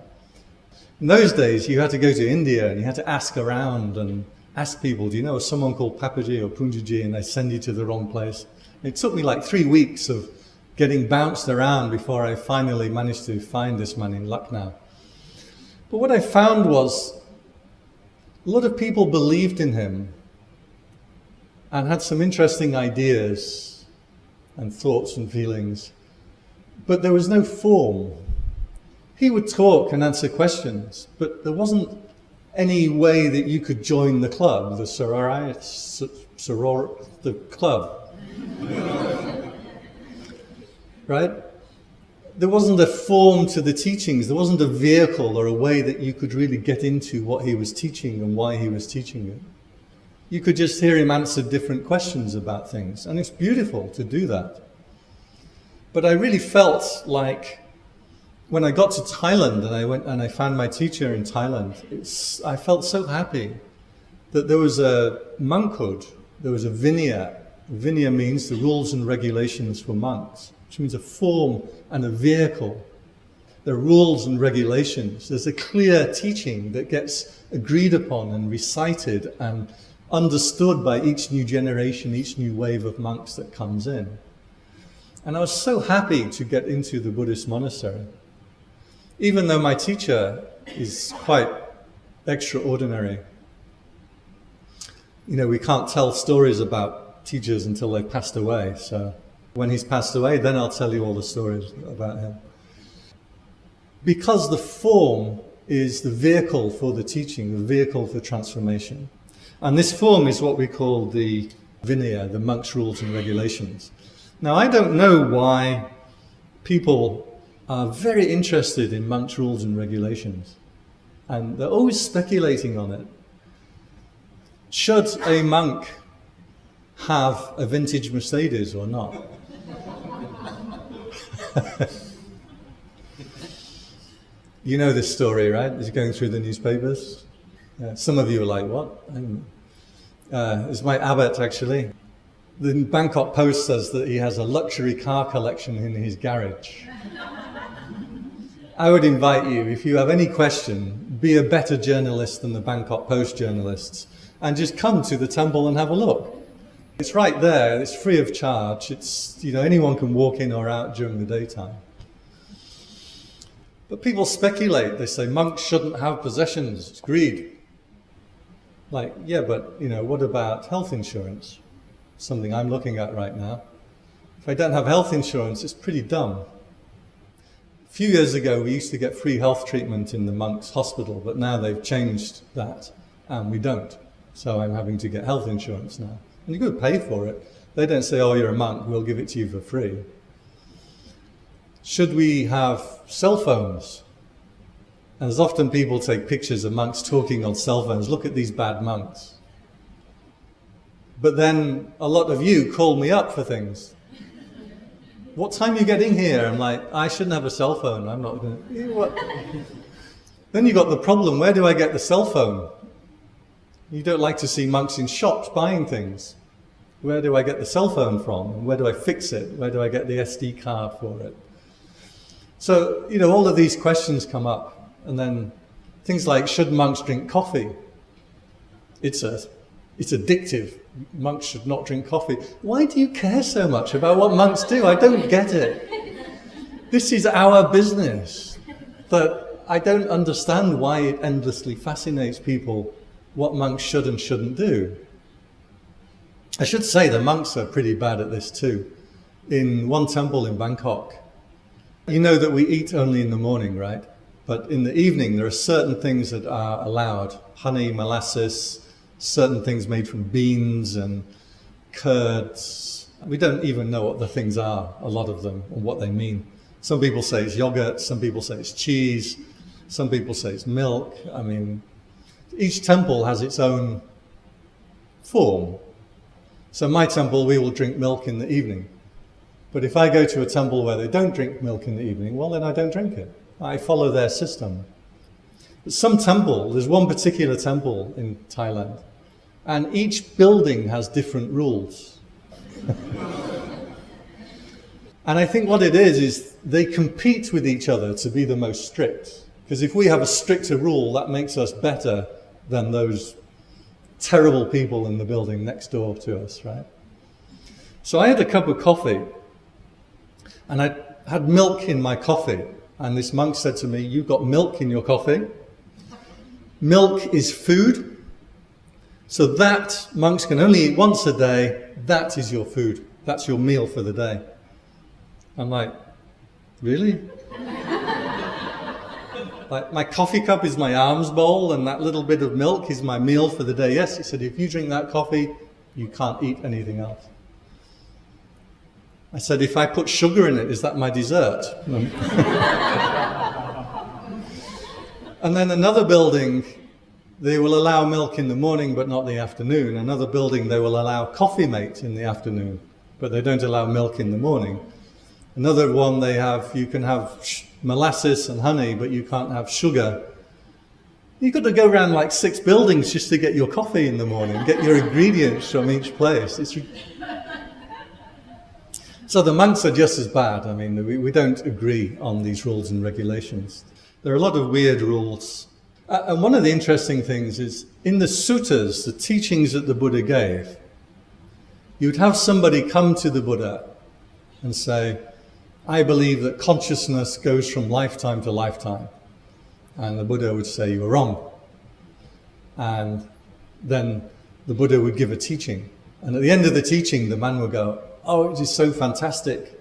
In those days, you had to go to India and you had to ask around and ask people, do you know someone called Papaji or Poonjaji? And they send you to the wrong place. It took me like three weeks of getting bounced around before I finally managed to find this man in Lucknow. But what I found was a lot of people believed in him and had some interesting ideas and thoughts and feelings, but there was no form. He would talk and answer questions, but there wasn't any way that you could join the club, the sorority, soror, the club. right? there wasn't a form to the teachings. There wasn't a vehicle or a way that you could really get into what he was teaching and why he was teaching it. You could just hear him answer different questions about things. And it's beautiful to do that. But I really felt like when I got to Thailand and I went and I found my teacher in Thailand, I felt so happy that there was a monkhood, there was a vinaya. Vinaya means the rules and regulations for monks which means a form and a vehicle. There are rules and regulations. There's a clear teaching that gets agreed upon and recited and understood by each new generation, each new wave of monks that comes in. And I was so happy to get into the Buddhist monastery. Even though my teacher is quite extraordinary. You know, we can't tell stories about teachers until they've passed away. So when he's passed away, then I'll tell you all the stories about him. Because the form is the vehicle for the teaching, the vehicle for transformation. And this form is what we call the Vinaya, the monk's rules and regulations. Now, I don't know why people are very interested in monk's rules and regulations. And they're always speculating on it. Should a monk have a vintage Mercedes or not? you know this story, right? It's going through the newspapers. Some of you are like, what? Uh, it's my abbot, actually. The Bangkok Post says that he has a luxury car collection in his garage. I would invite you, if you have any question, be a better journalist than the Bangkok Post journalists and just come to the temple and have a look. It's right there, it's free of charge. It's, you know, anyone can walk in or out during the daytime. But people speculate, they say monks shouldn't have possessions, it's greed. Like, yeah, but, you know, what about health insurance? Something I'm looking at right now. If I don't have health insurance, it's pretty dumb few years ago, we used to get free health treatment in the monks' hospital, but now they've changed that, and we don't. So I'm having to get health insurance now. And you've got to pay for it. They don't say, oh, you're a monk, we'll give it to you for free. Should we have cell phones? And as often people take pictures of monks talking on cell phones, look at these bad monks. But then a lot of you call me up for things what time are you getting here? I'm like, I shouldn't have a cell phone. I'm not going to. then you got the problem, where do I get the cell phone? You don't like to see monks in shops buying things. Where do I get the cell phone from? Where do I fix it? Where do I get the SD card for it? So, you know, all of these questions come up. And then things like, should monks drink coffee? It's a it's addictive. Monks should not drink coffee. Why do you care so much about what monks do? I don't get it. This is our business. But I don't understand why it endlessly fascinates people what monks should and shouldn't do. I should say the monks are pretty bad at this too. In one temple in Bangkok, you know that we eat only in the morning, right? But in the evening, there are certain things that are allowed. Honey, molasses, certain things made from beans and curds. We don't even know what the things are, a lot of them, and what they mean. Some people say it's yogurt, some people say it's cheese, some people say it's milk. I mean, each temple has its own form. So my temple, we will drink milk in the evening. But if I go to a temple where they don't drink milk in the evening, well, then I don't drink it. I follow their system. Some temple, there's one particular temple in Thailand, and each building has different rules. and I think what it is, is they compete with each other to be the most strict. Because if we have a stricter rule, that makes us better than those terrible people in the building next door to us, right? So I had a cup of coffee, and I had milk in my coffee. And this monk said to me, you've got milk in your coffee? Milk is food, so that monks can only eat once a day. That is your food. That's your meal for the day. I'm like, really? like my coffee cup is my alms bowl and that little bit of milk is my meal for the day. Yes, he said, if you drink that coffee, you can't eat anything else. I said, if I put sugar in it, is that my dessert? and then another building they will allow milk in the morning but not the afternoon. Another building they will allow coffee mate in the afternoon, but they don't allow milk in the morning. Another one they have, you can have molasses and honey, but you can't have sugar. You've got to go around like six buildings just to get your coffee in the morning, get your ingredients from each place. It's so the monks are just as bad. I mean, we, we don't agree on these rules and regulations. There are a lot of weird rules Uh, and one of the interesting things is in the suttas, the teachings that the Buddha gave, you'd have somebody come to the Buddha and say, I believe that consciousness goes from lifetime to lifetime. And the Buddha would say, You're wrong. And then the Buddha would give a teaching. And at the end of the teaching, the man would go, Oh, it is so fantastic.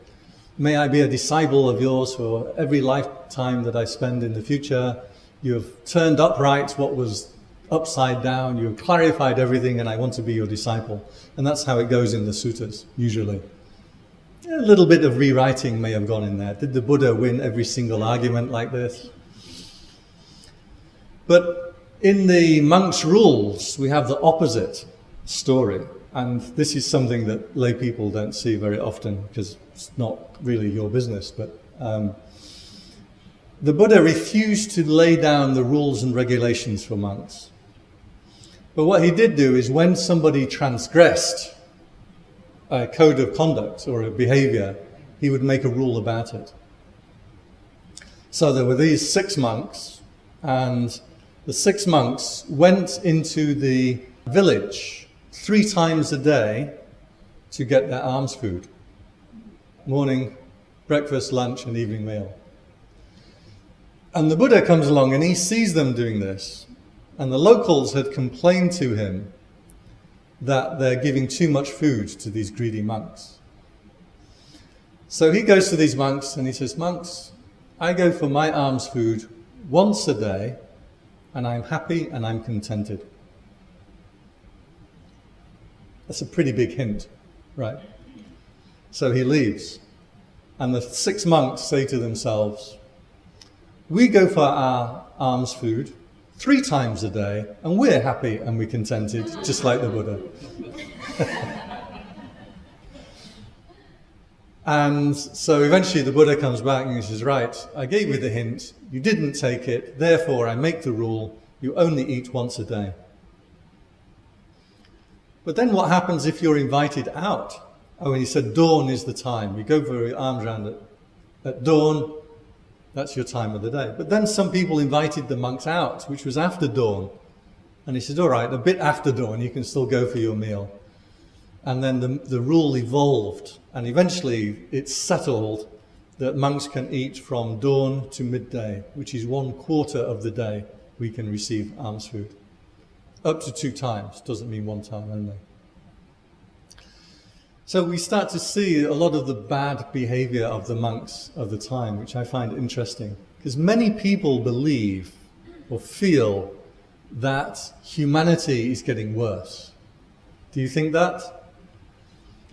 May I be a disciple of yours for every lifetime that I spend in the future. You have turned upright what was upside down. You have clarified everything, and I want to be your disciple. And that's how it goes in the suttas, usually. A little bit of rewriting may have gone in there. Did the Buddha win every single argument like this? But in the monk's rules, we have the opposite story. And this is something that lay people don't see very often because it's not really your business. But um, the Buddha refused to lay down the rules and regulations for monks. But what he did do is when somebody transgressed a code of conduct or a behavior, he would make a rule about it. So there were these six monks, and the six monks went into the village three times a day to get their alms food morning, breakfast, lunch, and evening meal. And the Buddha comes along and he sees them doing this. And the locals had complained to him that they're giving too much food to these greedy monks. So he goes to these monks and he says, Monks, I go for my alms food once a day and I'm happy and I'm contented. That's a pretty big hint, right? So he leaves. And the six monks say to themselves, We go for our alms food three times a day, and we're happy and we're contented, just like the Buddha. and so eventually the Buddha comes back and he says, Right, I gave you the hint, you didn't take it, therefore I make the rule you only eat once a day. But then what happens if you're invited out? Oh, and he said, Dawn is the time. You go for your alms around. At dawn, that's your time of the day. But then some people invited the monks out, which was after dawn. And he said, all right, a bit after dawn, you can still go for your meal. And then the, the rule evolved. And eventually it's settled that monks can eat from dawn to midday, which is one quarter of the day we can receive alms food. Up to two times, doesn't mean one time only. So we start to see a lot of the bad behavior of the monks of the time, which I find interesting. Because many people believe or feel that humanity is getting worse. Do you think that?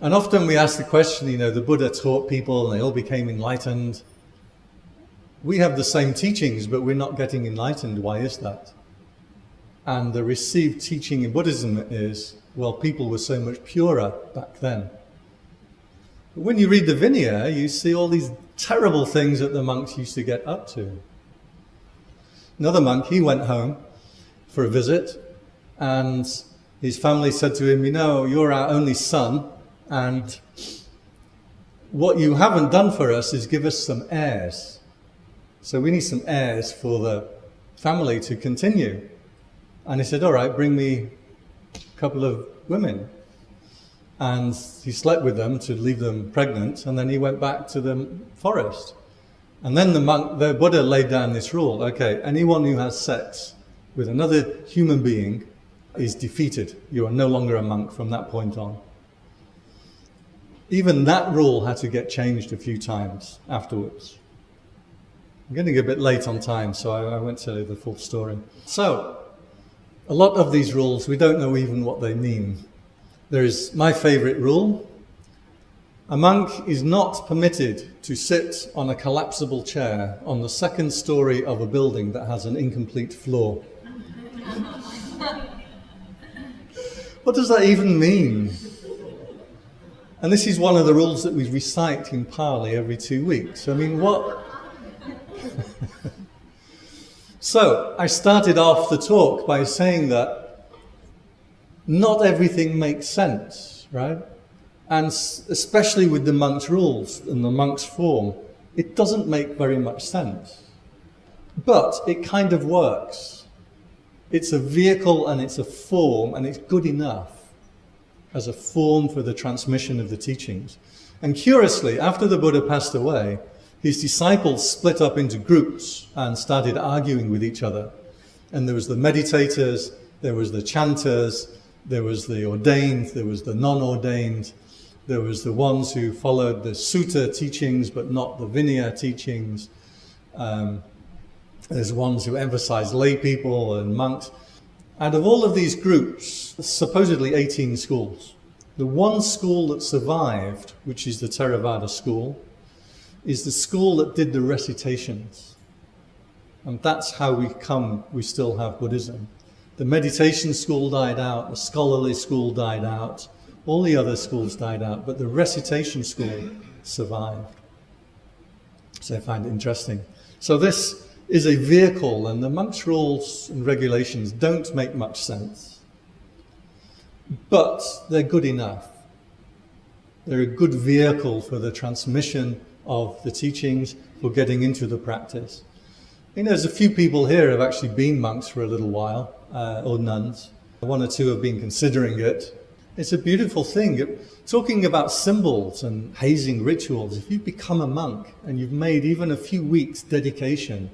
And often we ask the question, you know, the Buddha taught people and they all became enlightened. We have the same teachings, but we're not getting enlightened. Why is that? And the received teaching in Buddhism is, well, people were so much purer back then. When you read the Vinaya, you see all these terrible things that the monks used to get up to. Another monk, he went home for a visit, and his family said to him, You know, you're our only son, and what you haven't done for us is give us some heirs. So we need some heirs for the family to continue. And he said, All right, bring me a couple of women and he slept with them to leave them pregnant, and then he went back to the forest. And then the monk, the Buddha laid down this rule, okay, anyone who has sex with another human being is defeated. You are no longer a monk from that point on. Even that rule had to get changed a few times afterwards. I'm getting a bit late on time, so I, I won't tell you the full story. So, a lot of these rules, we don't know even what they mean. There is my favorite rule. A monk is not permitted to sit on a collapsible chair on the second story of a building that has an incomplete floor. what does that even mean? And this is one of the rules that we recite in Pali every two weeks. I mean, what? so, I started off the talk by saying that not everything makes sense, right? And especially with the monk's rules and the monk's form, it doesn't make very much sense. But it kind of works. It's a vehicle and it's a form and it's good enough as a form for the transmission of the teachings. And curiously, after the Buddha passed away, his disciples split up into groups and started arguing with each other. And there was the meditators, there was the chanters, there was the ordained, there was the non-ordained, there was the ones who followed the sutta teachings but not the Vinaya teachings. Um, there's ones who emphasize lay people and monks. Out of all of these groups, supposedly 18 schools, the one school that survived, which is the Theravada school, is the school that did the recitations. And that's how we come, we still have Buddhism. The meditation school died out, the scholarly school died out, all the other schools died out, but the recitation school survived. So I find it interesting. So this is a vehicle, and the monks' rules and regulations don't make much sense. But they're good enough. They're a good vehicle for the transmission of the teachings, for getting into the practice. You know, there's a few people here who have actually been monks for a little while, uh, or nuns. One or two have been considering it. It's a beautiful thing. Talking about symbols and hazing rituals, if you become a monk and you've made even a few weeks dedication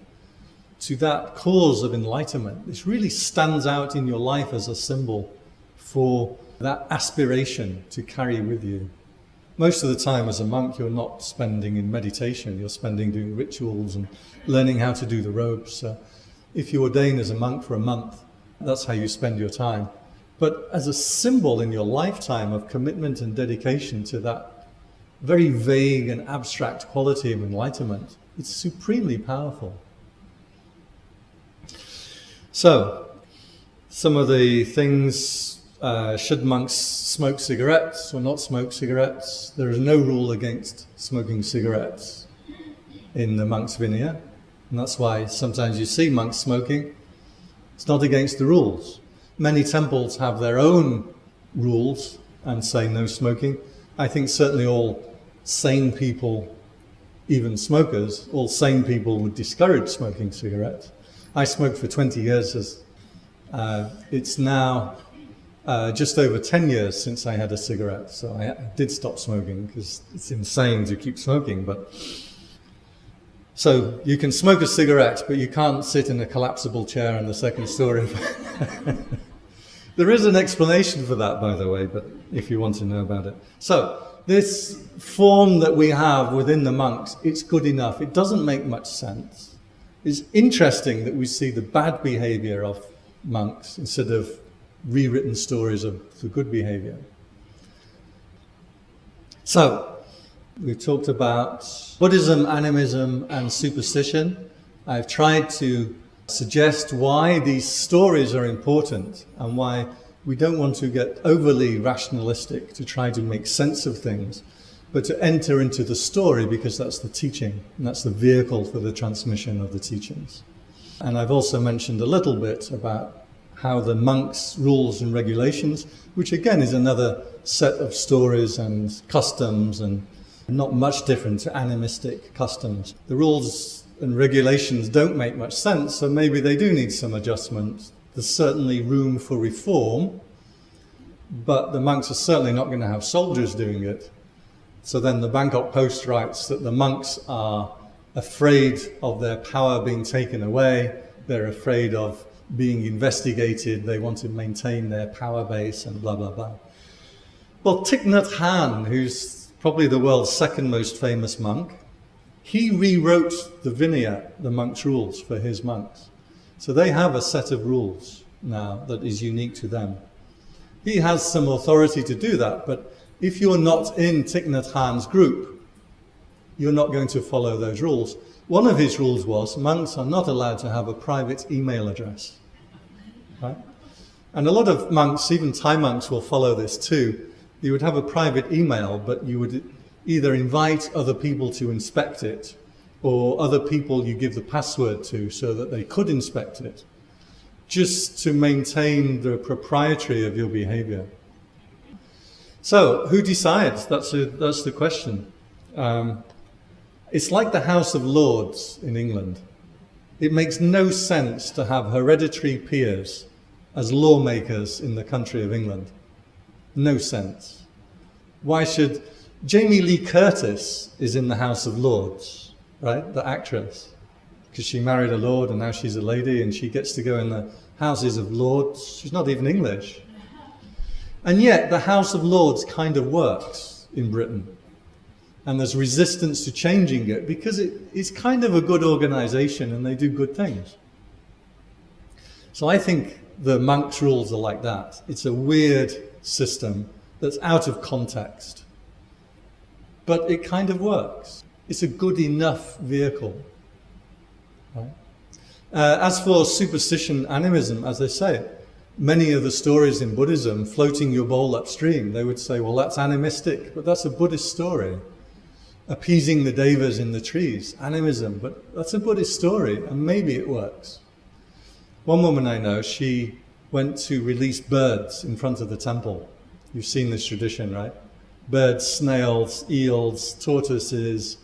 to that cause of enlightenment, this really stands out in your life as a symbol for that aspiration to carry with you. Most of the time as a monk, you're not spending in meditation, you're spending doing rituals and learning how to do the robes. So if you ordain as a monk for a month, that's how you spend your time. But as a symbol in your lifetime of commitment and dedication to that very vague and abstract quality of enlightenment, it's supremely powerful. So, some of the things, uh, should monks smoke cigarettes or not smoke cigarettes? There is no rule against smoking cigarettes in the monks' vinaya. And that's why sometimes you see monks smoking. It's not against the rules. Many temples have their own rules and say no smoking. I think certainly all sane people, even smokers, all sane people would discourage smoking cigarettes. I smoked for 20 years. As, uh, it's now uh, just over 10 years since I had a cigarette. So I, did stop smoking because it's insane to keep smoking. But So you can smoke a cigarette, but you can't sit in a collapsible chair in the second story. there is an explanation for that, by the way, but if you want to know about it. So this form that we have within the monks, it's good enough. It doesn't make much sense. It's interesting that we see the bad behavior of monks instead of rewritten stories of the good behavior. So, we've talked about Buddhism, animism, and superstition. I've tried to suggest why these stories are important and why we don't want to get overly rationalistic to try to make sense of things but to enter into the story because that's the teaching and that's the vehicle for the transmission of the teachings. And I've also mentioned a little bit about how the monks' rules and regulations, which again is another set of stories and customs and not much different to animistic customs. The rules and regulations don't make much sense, so maybe they do need some adjustment. There's certainly room for reform, but the monks are certainly not going to have soldiers doing it. So then the Bangkok Post writes that the monks are afraid of their power being taken away, they're afraid of being investigated, they want to maintain their power base and blah, blah, blah. Well, Thich Nhat Hanh, who's probably the world's second most famous monk, he rewrote the Vinaya, the monks' rules for his monks. So they have a set of rules now that is unique to them. He has some authority to do that, but if you're not in Thich Nhat Hanh's group, you're not going to follow those rules. One of his rules was monks are not allowed to have a private email address. Right? And a lot of monks, even Thai monks, will follow this too. You would have a private email, but you would either invite other people to inspect it or other people you give the password to so that they could inspect it, just to maintain the propriety of your behavior. So, who decides? That's, a, that's the question. Um, it's like the House of Lords in England. It makes no sense to have hereditary peers as lawmakers in the country of England. No sense. Why should Jamie Lee Curtis is in the House of Lords, right? The actress. Because she married a lord and now she's a lady and she gets to go in the Houses of Lords. She's not even English. And yet the House of Lords kind of works in Britain. And there's resistance to changing it because it, it's kind of a good organization and they do good things. So I think the monks' rules are like that. It's a weird system that's out of context. But it kind of works. It's a good enough vehicle. Right? Uh, as for superstition animism, as they say, many of the stories in Buddhism, floating your bowl upstream, they would say, well, that's animistic, but that's a Buddhist story. Appeasing the devas in the trees, animism, but that's a Buddhist story, and maybe it works. One woman I know, she went to release birds in front of the temple. You've seen this tradition, right? Birds, snails, eels, tortoises,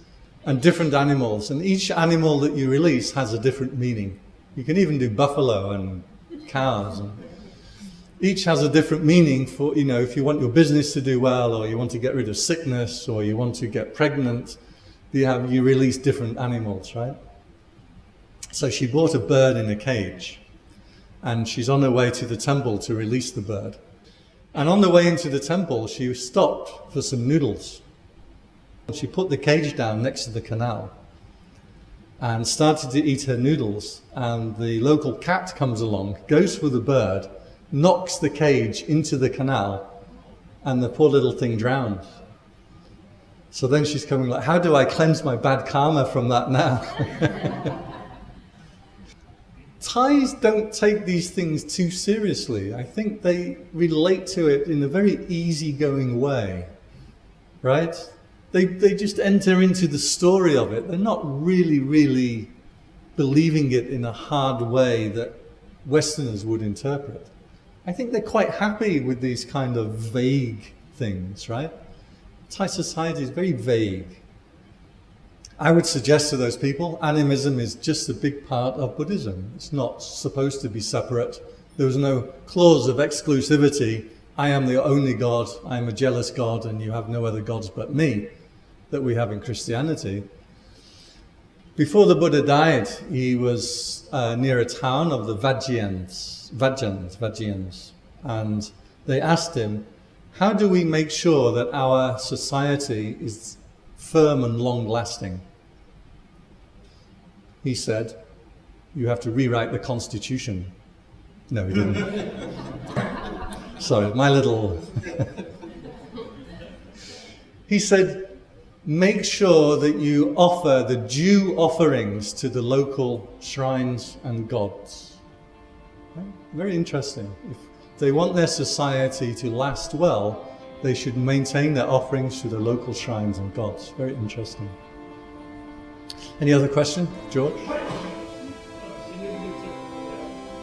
and different animals. And each animal that you release has a different meaning. You can even do buffalo and cows. And each has a different meaning for, you know, if you want your business to do well, or you want to get rid of sickness, or you want to get pregnant, you have, you release different animals, right? So she bought a bird in a cage and she's on her way to the temple to release the bird. And on the way into the temple, she stopped for some noodles. She put the cage down next to the canal and started to eat her noodles. And the local cat comes along, goes for the bird, knocks the cage into the canal, and the poor little thing drowns. So then she's coming like, how do I cleanse my bad karma from that now? Thais don't take these things too seriously. I think they relate to it in a very easygoing way, right? They, they just enter into the story of it. They're not really, really believing it in a hard way that Westerners would interpret. I think they're quite happy with these kind of vague things, right? Thai society is very vague. I would suggest to those people, animism is just a big part of Buddhism. It's not supposed to be separate. There was no clause of exclusivity. I am the only God, I am a jealous God, and you have no other gods but me, that we have in Christianity. Before the Buddha died, he was uh, near a town of the Vajjayans, Vajjans, Vajjayans, and they asked him, how do we make sure that our society is firm and long lasting. He said, you have to rewrite the constitution. No, he didn't. Sorry, my little... he said, make sure that you offer the due offerings to the local shrines and gods. Very interesting. If they want their society to last well, they should maintain their offerings to the local shrines and gods. Very interesting. Any other question, George?